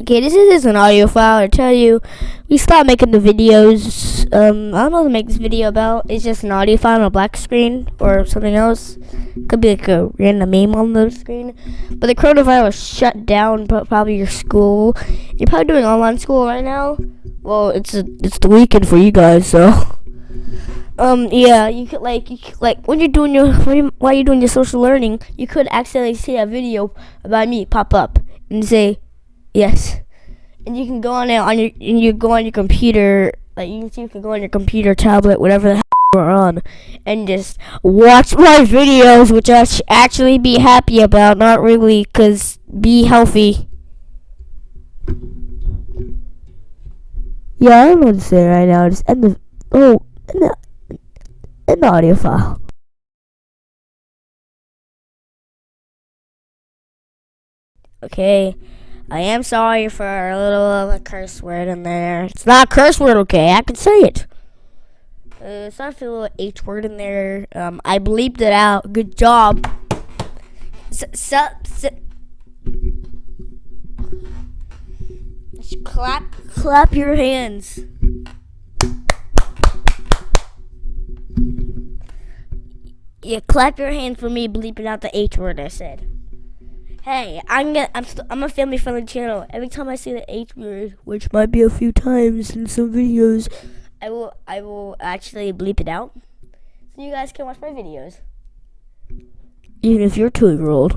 Okay, this is just an audio file. I tell you, we stopped making the videos. Um, I don't know what to make this video about. It's just an audio file on a black screen or something else. Could be like a random meme on the screen. But the coronavirus shut down pro- probably your school. You're probably doing online school right now. Well, it's a, it's the weekend for you guys, so. Um, yeah, you could like, you could, like when you're doing your while you're doing your social learning, you could accidentally see a video about me pop up and say, yes, and you can go on it on your and you go on your computer, like you can see you can go on your computer, tablet, whatever the heck you're on, and just watch my videos, which I should actually be happy about, not really, cause be healthy. Yeah, I don't what to say right now. Just end the oh, end the, end the audio file. Okay, I am sorry for a little of a curse word in there. It's not a curse word, okay? I can say it. Uh, sorry for a little H word in there. Um, I bleeped it out. Good job. S- s- s- Just clap, clap your hands. Yeah, clap your hands for me bleeping out the H word I said. Hey, I'm gonna, I'm I'm a family friendly channel. Every time I see the H word, which might be a few times in some videos, I will I will actually bleep it out, so you guys can watch my videos. Even if you're two year old.